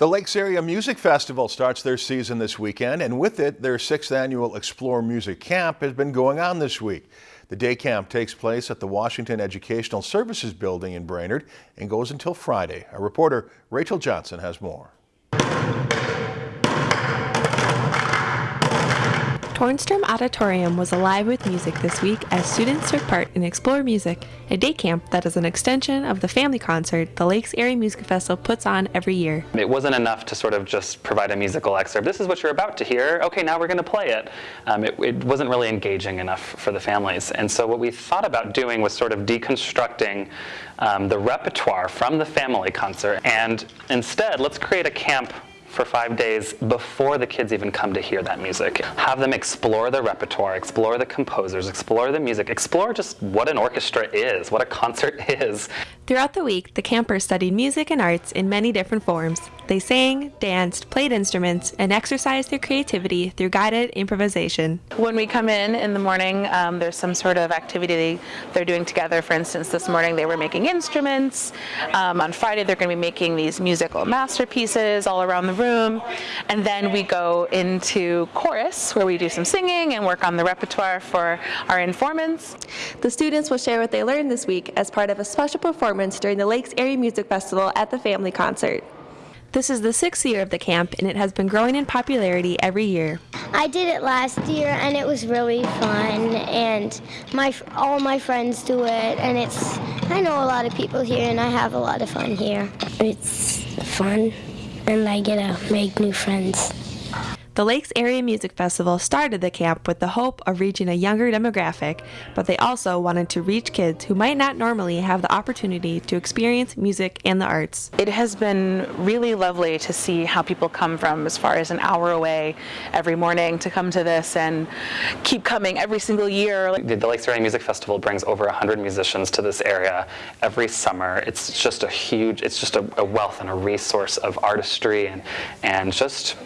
The Lakes Area Music Festival starts their season this weekend, and with it, their sixth annual Explore Music Camp has been going on this week. The day camp takes place at the Washington Educational Services Building in Brainerd and goes until Friday. Our reporter Rachel Johnson has more. Tornstrom Auditorium was alive with music this week as students took part in Explore Music, a day camp that is an extension of the family concert the Lakes Area Music Festival puts on every year. It wasn't enough to sort of just provide a musical excerpt. This is what you're about to hear. Okay, now we're going to play it. Um, it. It wasn't really engaging enough for the families. And so what we thought about doing was sort of deconstructing um, the repertoire from the family concert. And instead, let's create a camp for five days before the kids even come to hear that music. Have them explore the repertoire, explore the composers, explore the music, explore just what an orchestra is, what a concert is. Throughout the week, the campers studied music and arts in many different forms. They sang, danced, played instruments, and exercised their creativity through guided improvisation. When we come in in the morning, um, there's some sort of activity they're doing together. For instance, this morning they were making instruments. Um, on Friday, they're going to be making these musical masterpieces all around the room. And then we go into chorus where we do some singing and work on the repertoire for our informants. The students will share what they learned this week as part of a special performance during the Lakes Area Music Festival at the Family Concert. This is the sixth year of the camp and it has been growing in popularity every year. I did it last year and it was really fun and my all my friends do it and it's I know a lot of people here and I have a lot of fun here. It's fun and I get to make new friends. The Lakes Area Music Festival started the camp with the hope of reaching a younger demographic, but they also wanted to reach kids who might not normally have the opportunity to experience music and the arts. It has been really lovely to see how people come from as far as an hour away every morning to come to this and keep coming every single year. The, the Lakes Area Music Festival brings over 100 musicians to this area every summer. It's just a huge, it's just a, a wealth and a resource of artistry and, and just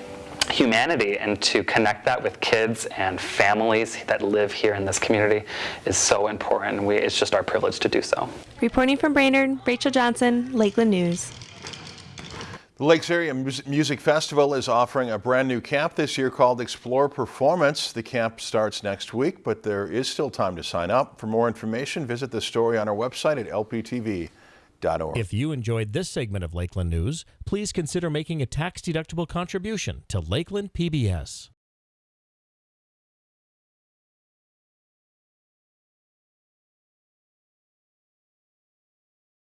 humanity and to connect that with kids and families that live here in this community is so important. We, it's just our privilege to do so. Reporting from Brainerd, Rachel Johnson, Lakeland News. The Lakes Area Music Festival is offering a brand new camp this year called Explore Performance. The camp starts next week, but there is still time to sign up. For more information, visit the story on our website at If you enjoyed this segment of Lakeland News, please consider making a tax-deductible contribution to Lakeland PBS.